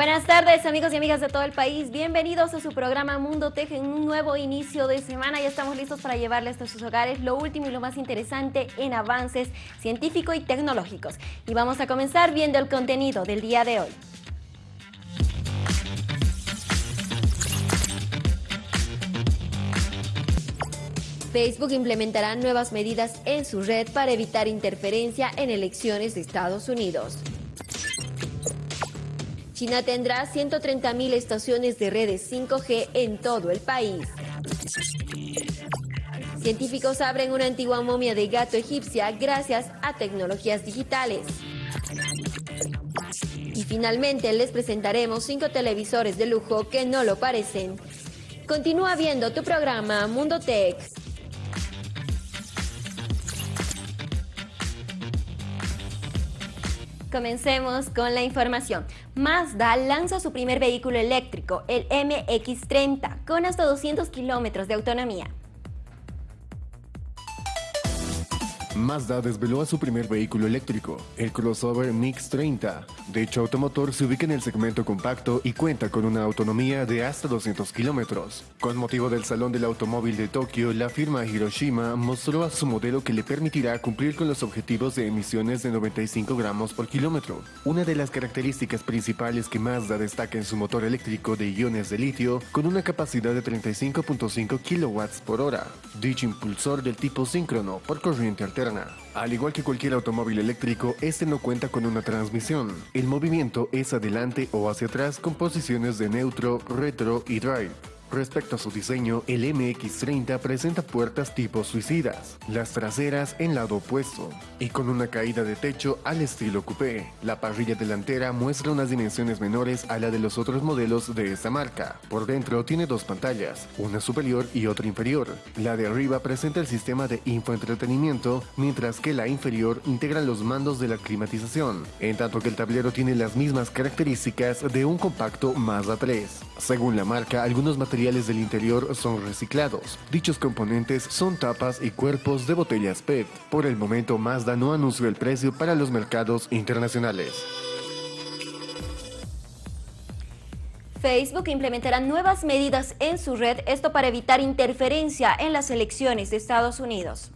Buenas tardes amigos y amigas de todo el país, bienvenidos a su programa Mundo Tech en un nuevo inicio de semana. Ya estamos listos para llevarles a sus hogares lo último y lo más interesante en avances científicos y tecnológicos. Y vamos a comenzar viendo el contenido del día de hoy. Facebook implementará nuevas medidas en su red para evitar interferencia en elecciones de Estados Unidos. China tendrá 130.000 estaciones de redes 5G en todo el país. Científicos abren una antigua momia de gato egipcia gracias a tecnologías digitales. Y finalmente les presentaremos cinco televisores de lujo que no lo parecen. Continúa viendo tu programa Mundo Tech. Comencemos con la información. Mazda lanza su primer vehículo eléctrico, el MX-30, con hasta 200 kilómetros de autonomía. Mazda desveló a su primer vehículo eléctrico, el crossover Mix 30. De hecho, automotor se ubica en el segmento compacto y cuenta con una autonomía de hasta 200 kilómetros. Con motivo del Salón del Automóvil de Tokio, la firma Hiroshima mostró a su modelo que le permitirá cumplir con los objetivos de emisiones de 95 gramos por kilómetro. Una de las características principales que Mazda destaca en su motor eléctrico de iones de litio, con una capacidad de 35.5 kilowatts por hora. Dicho impulsor del tipo síncrono por corriente alterna al igual que cualquier automóvil eléctrico, este no cuenta con una transmisión. El movimiento es adelante o hacia atrás con posiciones de neutro, retro y drive. Respecto a su diseño, el MX-30 presenta puertas tipo suicidas, las traseras en lado opuesto, y con una caída de techo al estilo coupé. La parrilla delantera muestra unas dimensiones menores a la de los otros modelos de esta marca. Por dentro tiene dos pantallas, una superior y otra inferior. La de arriba presenta el sistema de infoentretenimiento, mientras que la inferior integra los mandos de la climatización, en tanto que el tablero tiene las mismas características de un compacto Mazda 3. Según la marca, algunos materiales materiales del interior son reciclados. Dichos componentes son tapas y cuerpos de botellas PET. Por el momento Mazda no anunció el precio para los mercados internacionales. Facebook implementará nuevas medidas en su red, esto para evitar interferencia en las elecciones de Estados Unidos.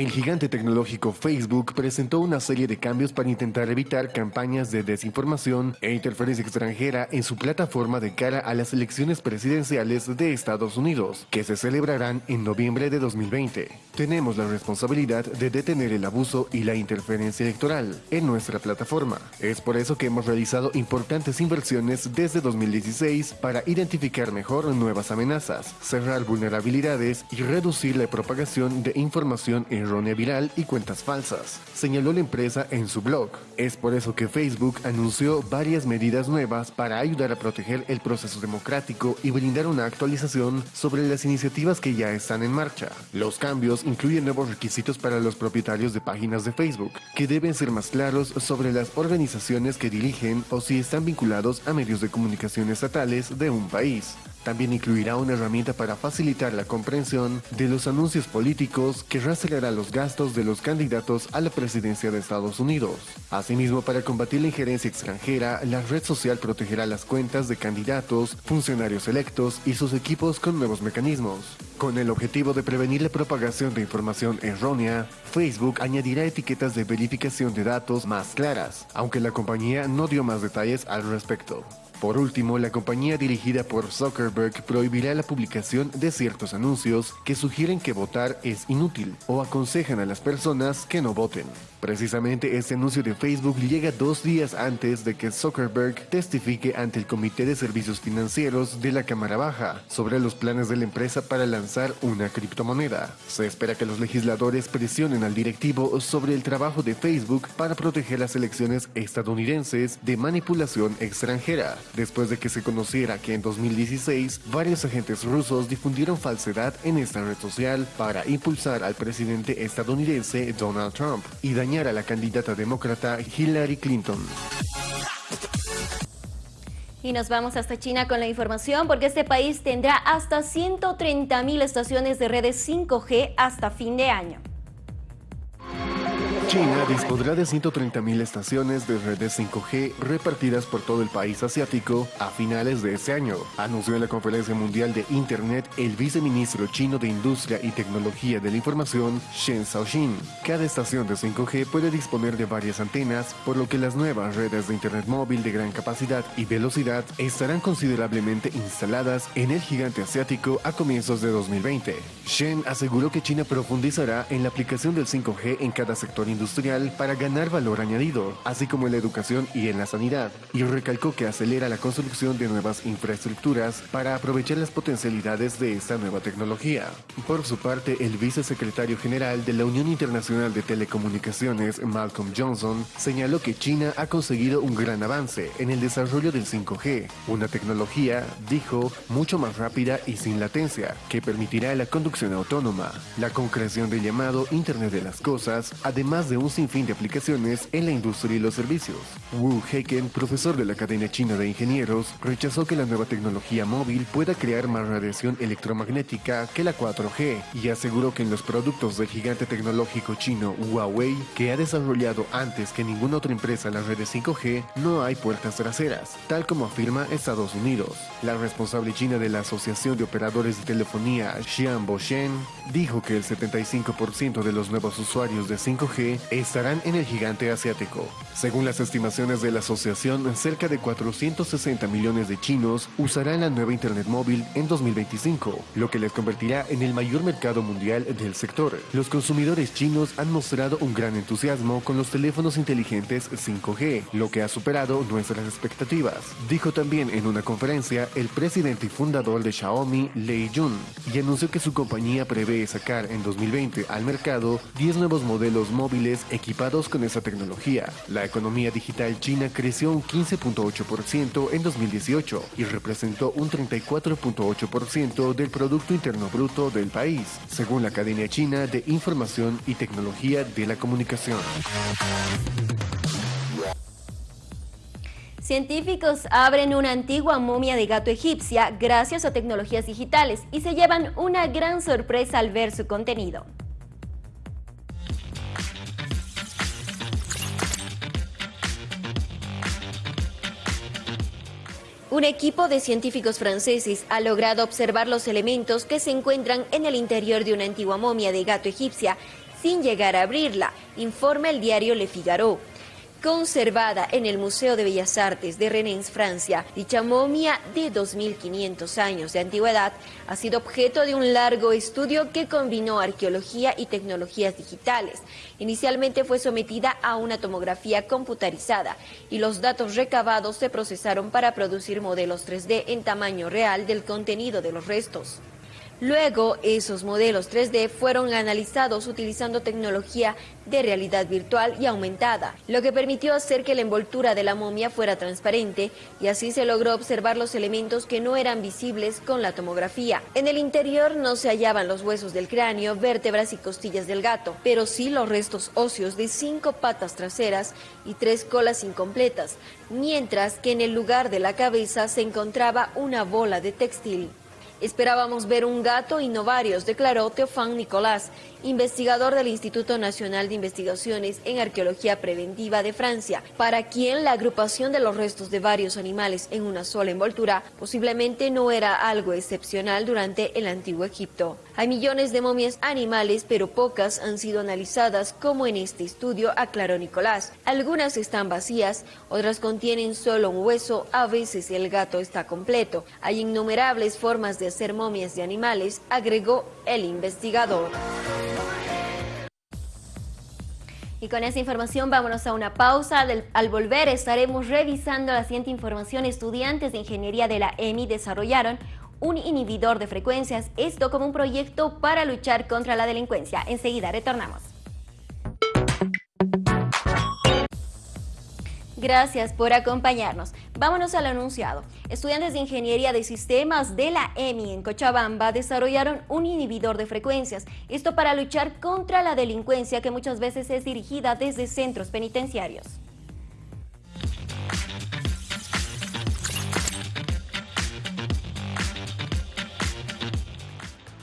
El gigante tecnológico Facebook presentó una serie de cambios para intentar evitar campañas de desinformación e interferencia extranjera en su plataforma de cara a las elecciones presidenciales de Estados Unidos, que se celebrarán en noviembre de 2020. Tenemos la responsabilidad de detener el abuso y la interferencia electoral en nuestra plataforma. Es por eso que hemos realizado importantes inversiones desde 2016 para identificar mejor nuevas amenazas, cerrar vulnerabilidades y reducir la propagación de información en errónea viral y cuentas falsas, señaló la empresa en su blog. Es por eso que Facebook anunció varias medidas nuevas para ayudar a proteger el proceso democrático y brindar una actualización sobre las iniciativas que ya están en marcha. Los cambios incluyen nuevos requisitos para los propietarios de páginas de Facebook, que deben ser más claros sobre las organizaciones que dirigen o si están vinculados a medios de comunicación estatales de un país. También incluirá una herramienta para facilitar la comprensión de los anuncios políticos que rastreará los gastos de los candidatos a la presidencia de Estados Unidos. Asimismo, para combatir la injerencia extranjera, la red social protegerá las cuentas de candidatos, funcionarios electos y sus equipos con nuevos mecanismos. Con el objetivo de prevenir la propagación de información errónea, Facebook añadirá etiquetas de verificación de datos más claras, aunque la compañía no dio más detalles al respecto. Por último, la compañía dirigida por Zuckerberg prohibirá la publicación de ciertos anuncios que sugieren que votar es inútil o aconsejan a las personas que no voten. Precisamente este anuncio de Facebook llega dos días antes de que Zuckerberg testifique ante el Comité de Servicios Financieros de la Cámara Baja sobre los planes de la empresa para lanzar una criptomoneda. Se espera que los legisladores presionen al directivo sobre el trabajo de Facebook para proteger las elecciones estadounidenses de manipulación extranjera, después de que se conociera que en 2016 varios agentes rusos difundieron falsedad en esta red social para impulsar al presidente estadounidense Donald Trump y dañar a la candidata demócrata Hillary Clinton. Y nos vamos hasta China con la información porque este país tendrá hasta 130 mil estaciones de redes 5G hasta fin de año. China dispondrá de 130.000 estaciones de redes 5G repartidas por todo el país asiático a finales de ese año, anunció en la Conferencia Mundial de Internet el viceministro chino de Industria y Tecnología de la Información, Shen Xiaoxin. Cada estación de 5G puede disponer de varias antenas, por lo que las nuevas redes de Internet móvil de gran capacidad y velocidad estarán considerablemente instaladas en el gigante asiático a comienzos de 2020. Shen aseguró que China profundizará en la aplicación del 5G en cada sector industrial para ganar valor añadido, así como en la educación y en la sanidad, y recalcó que acelera la construcción de nuevas infraestructuras para aprovechar las potencialidades de esta nueva tecnología. Por su parte, el vicesecretario general de la Unión Internacional de Telecomunicaciones, Malcolm Johnson, señaló que China ha conseguido un gran avance en el desarrollo del 5G, una tecnología, dijo, mucho más rápida y sin latencia, que permitirá la conducción autónoma, la concreción del llamado Internet de las Cosas, además de un sinfín de aplicaciones en la industria y los servicios. Wu Heiken, profesor de la Academia China de Ingenieros, rechazó que la nueva tecnología móvil pueda crear más radiación electromagnética que la 4G y aseguró que en los productos del gigante tecnológico chino Huawei, que ha desarrollado antes que ninguna otra empresa las redes 5G, no hay puertas traseras, tal como afirma Estados Unidos. La responsable china de la Asociación de Operadores de Telefonía, Xian Boshen, dijo que el 75% de los nuevos usuarios de 5G estarán en el gigante asiático. Según las estimaciones de la asociación, cerca de 460 millones de chinos usarán la nueva Internet móvil en 2025, lo que les convertirá en el mayor mercado mundial del sector. Los consumidores chinos han mostrado un gran entusiasmo con los teléfonos inteligentes 5G, lo que ha superado nuestras expectativas, dijo también en una conferencia el presidente y fundador de Xiaomi, Lei Jun, y anunció que su compañía prevé sacar en 2020 al mercado 10 nuevos modelos móviles equipados con esa tecnología. La economía digital china creció un 15.8% en 2018 y representó un 34.8% del Producto Interno Bruto del país, según la Academia China de Información y Tecnología de la Comunicación. Científicos abren una antigua momia de gato egipcia gracias a tecnologías digitales y se llevan una gran sorpresa al ver su contenido. Un equipo de científicos franceses ha logrado observar los elementos que se encuentran en el interior de una antigua momia de gato egipcia sin llegar a abrirla, informa el diario Le Figaro conservada en el Museo de Bellas Artes de Rennes, Francia. Dicha momia de 2.500 años de antigüedad ha sido objeto de un largo estudio que combinó arqueología y tecnologías digitales. Inicialmente fue sometida a una tomografía computarizada y los datos recabados se procesaron para producir modelos 3D en tamaño real del contenido de los restos. Luego, esos modelos 3D fueron analizados utilizando tecnología de realidad virtual y aumentada, lo que permitió hacer que la envoltura de la momia fuera transparente y así se logró observar los elementos que no eran visibles con la tomografía. En el interior no se hallaban los huesos del cráneo, vértebras y costillas del gato, pero sí los restos óseos de cinco patas traseras y tres colas incompletas, mientras que en el lugar de la cabeza se encontraba una bola de textil. Esperábamos ver un gato y no varios, declaró Teofán Nicolás, investigador del Instituto Nacional de Investigaciones en Arqueología Preventiva de Francia, para quien la agrupación de los restos de varios animales en una sola envoltura posiblemente no era algo excepcional durante el Antiguo Egipto. Hay millones de momias animales, pero pocas han sido analizadas, como en este estudio, aclaró Nicolás. Algunas están vacías, otras contienen solo un hueso, a veces el gato está completo. Hay innumerables formas de hacer momias de animales, agregó el investigador. Y con esa información vámonos a una pausa. al volver estaremos revisando la siguiente información. Estudiantes de Ingeniería de la EMI desarrollaron un inhibidor de frecuencias, esto como un proyecto para luchar contra la delincuencia. Enseguida retornamos. Gracias por acompañarnos. Vámonos al anunciado. Estudiantes de Ingeniería de Sistemas de la EMI en Cochabamba desarrollaron un inhibidor de frecuencias, esto para luchar contra la delincuencia que muchas veces es dirigida desde centros penitenciarios.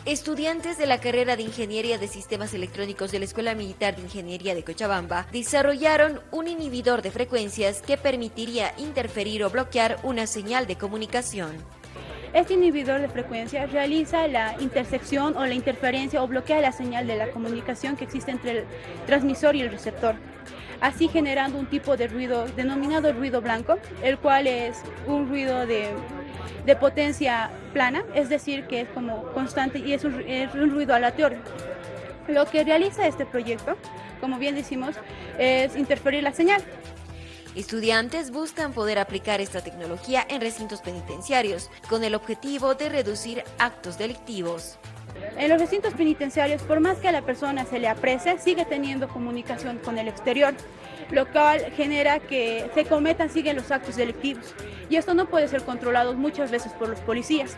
Estudiantes de la carrera de Ingeniería de Sistemas Electrónicos de la Escuela Militar de Ingeniería de Cochabamba desarrollaron un inhibidor de frecuencias que permitiría interferir o bloquear una señal de comunicación. Este inhibidor de frecuencia realiza la intersección o la interferencia o bloquea la señal de la comunicación que existe entre el transmisor y el receptor, así generando un tipo de ruido denominado ruido blanco, el cual es un ruido de de potencia plana, es decir, que es como constante y es un, ruido aleatorio. Lo que realiza este proyecto, como bien decimos, es interferir la señal. Estudiantes buscan poder aplicar esta tecnología en recintos penitenciarios con el objetivo de reducir actos delictivos. En los recintos penitenciarios, por más que a la persona se le aprecie, sigue teniendo comunicación con el exterior, lo cual genera que se cometan, siguen los actos delictivos. Y esto no puede ser controlado muchas veces por los policías.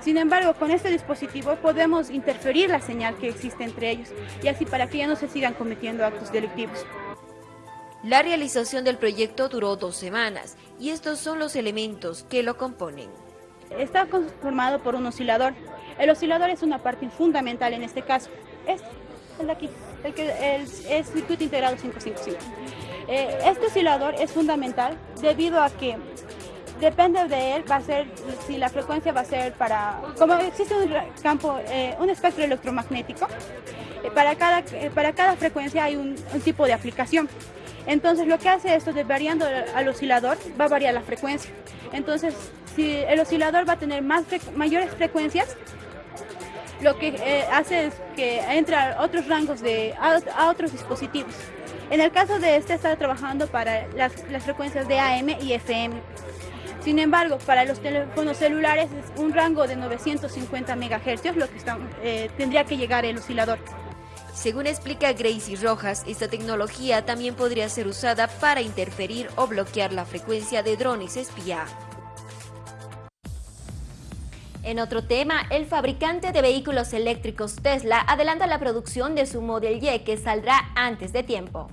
Sin embargo, con este dispositivo podemos interferir la señal que existe entre ellos y así para que ya no se sigan cometiendo actos delictivos. La realización del proyecto duró dos semanas y estos son los elementos que lo componen. Está conformado por un oscilador, el oscilador es una parte fundamental en este caso. Este, el de aquí, el que el, circuito integrado 555. Eh, este oscilador es fundamental debido a que depende de él, va a ser, si la frecuencia va a ser para, como existe un campo, eh, un espectro electromagnético, eh, para, cada, para cada frecuencia hay un, tipo de aplicación. Entonces lo que hace esto de variando al oscilador, va a variar la frecuencia. Entonces, si el oscilador va a tener más mayores frecuencias, lo que hace es que entra a otros rangos, de, a, otros dispositivos. En el caso de este, está trabajando para las, frecuencias de AM y FM. Sin embargo, para los teléfonos celulares es un rango de 950 MHz lo que eh, tendría que llegar el oscilador. Según explica Gracie Rojas, esta tecnología también podría ser usada para interferir o bloquear la frecuencia de drones espía. En otro tema, el fabricante de vehículos eléctricos Tesla adelanta la producción de su Model Y que saldrá antes de tiempo.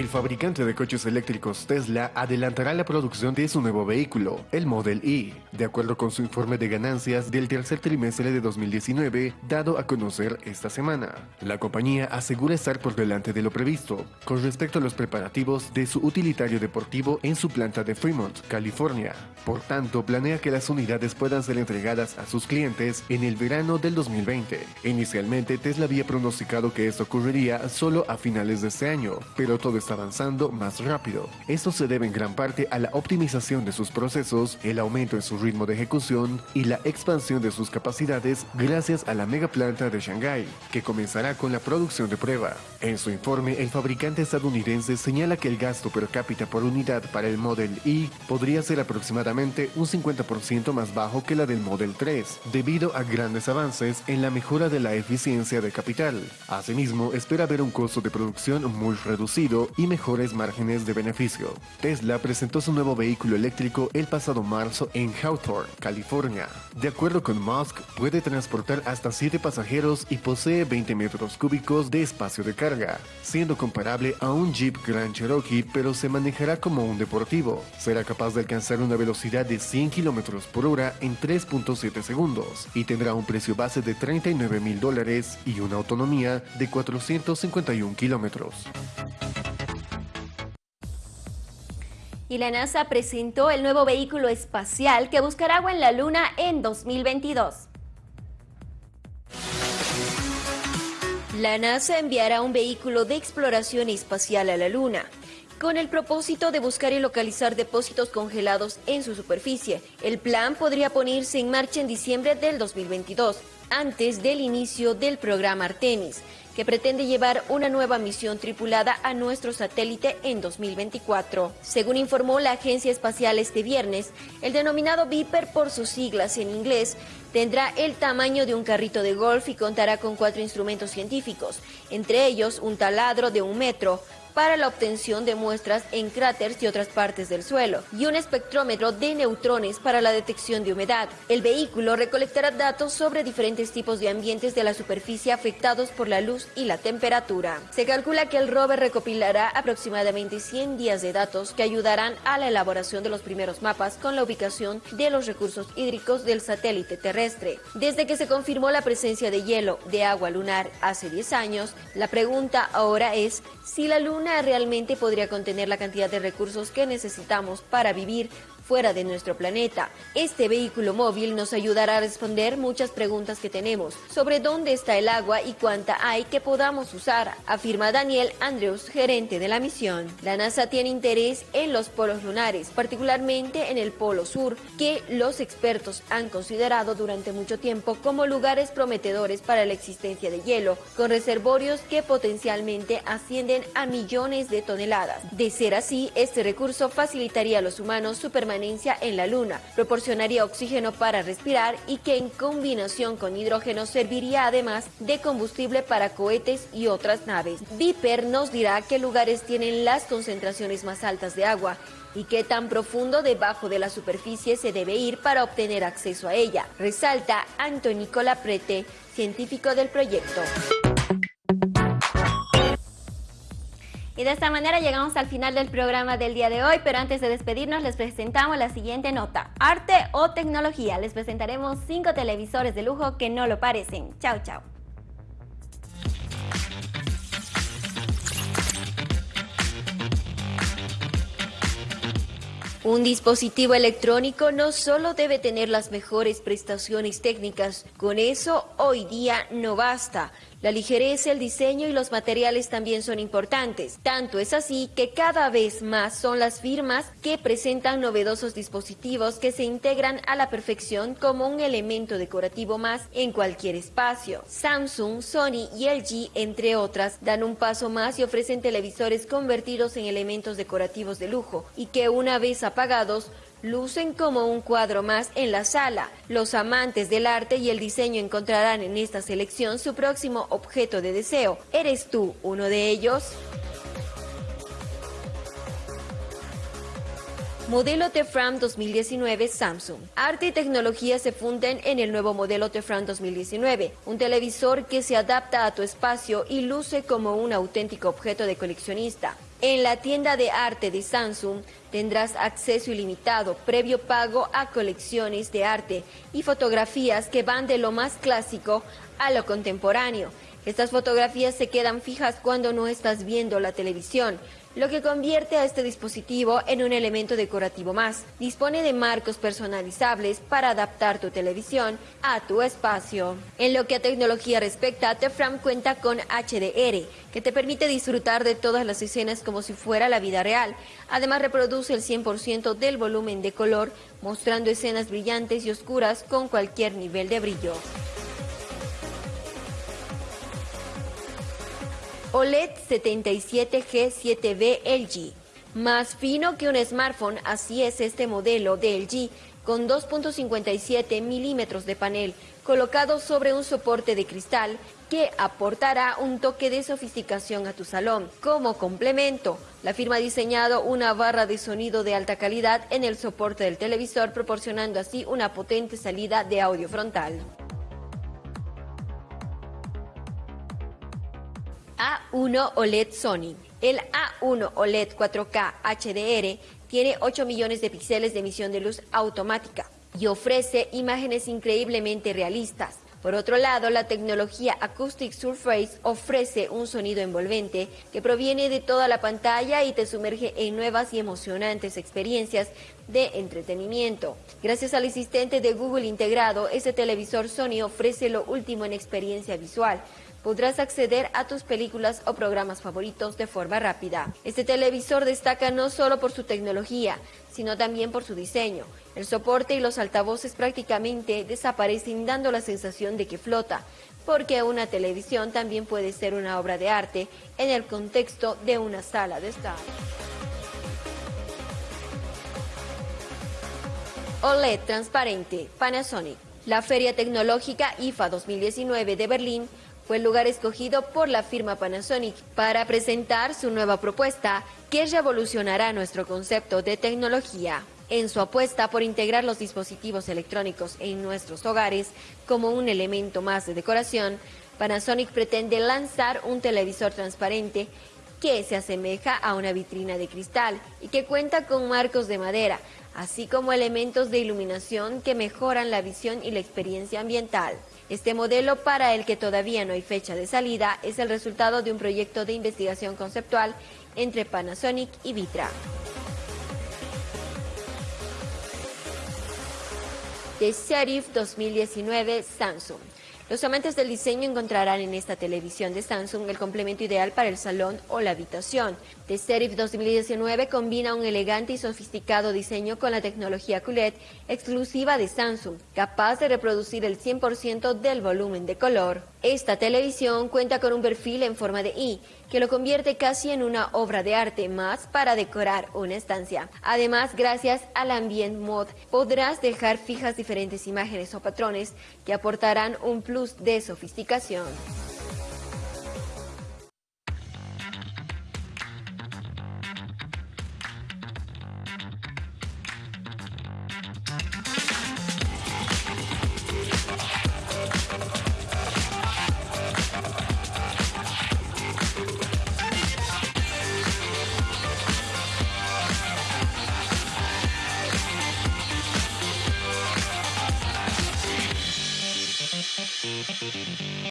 El fabricante de coches eléctricos Tesla adelantará la producción de su nuevo vehículo, el Model E, de acuerdo con su informe de ganancias del tercer trimestre de 2019 dado a conocer esta semana. La compañía asegura estar por delante de lo previsto con respecto a los preparativos de su utilitario deportivo en su planta de Fremont, California. Por tanto, planea que las unidades puedan ser entregadas a sus clientes en el verano del 2020. Inicialmente, Tesla había pronosticado que esto ocurriría solo a finales de este año, pero todo está avanzando más rápido. Esto se debe en gran parte a la optimización de sus procesos, el aumento en su ritmo de ejecución y la expansión de sus capacidades gracias a la mega planta de Shanghai, que comenzará con la producción de prueba. En su informe, el fabricante estadounidense señala que el gasto per cápita por unidad para el Model E podría ser aproximadamente un 50% más bajo que la del Model 3, debido a grandes avances en la mejora de la eficiencia de capital. Asimismo, espera ver un costo de producción muy reducido y mejores márgenes de beneficio. Tesla presentó su nuevo vehículo eléctrico el pasado marzo en Hawthorne, California. De acuerdo con Musk, puede transportar hasta 7 pasajeros y posee 20 metros cúbicos de espacio de carga, siendo comparable a un Jeep Grand Cherokee pero se manejará como un deportivo. Será capaz de alcanzar una velocidad de 100 km por hora en 3.7 segundos y tendrá un precio base de 39 mil dólares y una autonomía de 451 kilómetros. Y la NASA presentó el nuevo vehículo espacial que buscará agua en la Luna en 2022. La NASA enviará un vehículo de exploración espacial a la Luna con el propósito de buscar y localizar depósitos congelados en su superficie. El plan podría ponerse en marcha en diciembre del 2022, antes del inicio del programa Artemis que pretende llevar una nueva misión tripulada a nuestro satélite en 2024. Según informó la agencia espacial este viernes, el denominado Viper por sus siglas en inglés tendrá el tamaño de un carrito de golf y contará con cuatro instrumentos científicos, entre ellos un taladro de un metro, para la obtención de muestras en cráteres y otras partes del suelo, y un espectrómetro de neutrones para la detección de humedad. El vehículo recolectará datos sobre diferentes tipos de ambientes de la superficie afectados por la luz y la temperatura. Se calcula que el rover recopilará aproximadamente 100 días de datos que ayudarán a la elaboración de los primeros mapas con la ubicación de los recursos hídricos del satélite terrestre. Desde que se confirmó la presencia de hielo de agua lunar hace 10 años, la pregunta ahora es si la Luna realmente podría contener la cantidad de recursos que necesitamos para vivir fuera de nuestro planeta. Este vehículo móvil nos ayudará a responder muchas preguntas que tenemos sobre dónde está el agua y cuánta hay que podamos usar, afirma Daniel Andrews, gerente de la misión. La NASA tiene interés en los polos lunares, particularmente en el polo sur, que los expertos han considerado durante mucho tiempo como lugares prometedores para la existencia de hielo, con reservorios que potencialmente ascienden a millones de toneladas. De ser así, este recurso facilitaría a los humanos su permanencia en la Luna, proporcionaría oxígeno para respirar y que en combinación con hidrógeno serviría además de combustible para cohetes y otras naves. Viper nos dirá qué lugares tienen las concentraciones más altas de agua y qué tan profundo debajo de la superficie se debe ir para obtener acceso a ella, resalta Antonio Prete, científico del proyecto. Y de esta manera llegamos al final del programa del día de hoy, pero antes de despedirnos les presentamos la siguiente nota. Arte o tecnología. Les presentaremos cinco televisores de lujo que no lo parecen. Chao, chao. Un dispositivo electrónico no solo debe tener las mejores prestaciones técnicas, con eso hoy día no basta. La ligereza, el diseño y los materiales también son importantes. Tanto es así que cada vez más son las firmas que presentan novedosos dispositivos que se integran a la perfección como un elemento decorativo más en cualquier espacio. Samsung, Sony y LG, entre otras, dan un paso más y ofrecen televisores convertidos en elementos decorativos de lujo y que una vez apagados lucen como un cuadro más en la sala. Los amantes del arte y el diseño encontrarán en esta selección su próximo objeto de deseo. ¿Eres tú uno de ellos? Modelo Tefram 2019 Samsung. Arte y tecnología se funden en el nuevo modelo Tefram 2019, un televisor que se adapta a tu espacio y luce como un auténtico objeto de coleccionista. En la tienda de arte de Samsung tendrás acceso ilimitado, previo pago a colecciones de arte y fotografías que van de lo más clásico a lo contemporáneo. Estas fotografías se quedan fijas cuando no estás viendo la televisión, lo que convierte a este dispositivo en un elemento decorativo más. Dispone de marcos personalizables para adaptar tu televisión a tu espacio. En lo que a tecnología respecta, Tefram cuenta con HDR, que te permite disfrutar de todas las escenas como si fuera la vida real. Además, reproduce el 100% del volumen de color, mostrando escenas brillantes y oscuras con cualquier nivel de brillo. OLED 77G7B LG. Más fino que un smartphone, así es este modelo de LG, con 2.57 milímetros de panel, colocado sobre un soporte de cristal que aportará un toque de sofisticación a tu salón. Como complemento, la firma ha diseñado una barra de sonido de alta calidad en el soporte del televisor, proporcionando así una potente salida de audio frontal. A1 OLED Sony. El A1 OLED 4K HDR tiene 8 millones de píxeles de emisión de luz automática y ofrece imágenes increíblemente realistas. Por otro lado, la tecnología Acoustic Surface ofrece un sonido envolvente que proviene de toda la pantalla y te sumerge en nuevas y emocionantes experiencias de entretenimiento. Gracias al asistente de Google integrado, este televisor Sony ofrece lo último en experiencia visual podrás acceder a tus películas o programas favoritos de forma rápida. Este televisor destaca no solo por su tecnología, sino también por su diseño. El soporte y los altavoces prácticamente desaparecen dando la sensación de que flota, porque una televisión también puede ser una obra de arte en el contexto de una sala de estar. OLED transparente, Panasonic. La Feria Tecnológica IFA 2019 de Berlín el lugar escogido por la firma Panasonic para presentar su nueva propuesta que revolucionará nuestro concepto de tecnología. En su apuesta por integrar los dispositivos electrónicos en nuestros hogares como un elemento más de decoración, Panasonic pretende lanzar un televisor transparente que se asemeja a una vitrina de cristal y que cuenta con marcos de madera, así como elementos de iluminación que mejoran la visión y la experiencia ambiental. Este modelo, para el que todavía no hay fecha de salida, es el resultado de un proyecto de investigación conceptual entre Panasonic y Vitra. De Serif 2019 Samsung. Los amantes del diseño encontrarán en esta televisión de Samsung el complemento ideal para el salón o la habitación. The Serif 2019 combina un elegante y sofisticado diseño con la tecnología QLED exclusiva de Samsung, capaz de reproducir el 100% del volumen de color. Esta televisión cuenta con un perfil en forma de I, que lo convierte casi en una obra de arte más para decorar una estancia. Además, gracias al Ambient Mode, podrás dejar fijas diferentes imágenes o patrones que aportarán un plus de sofisticación.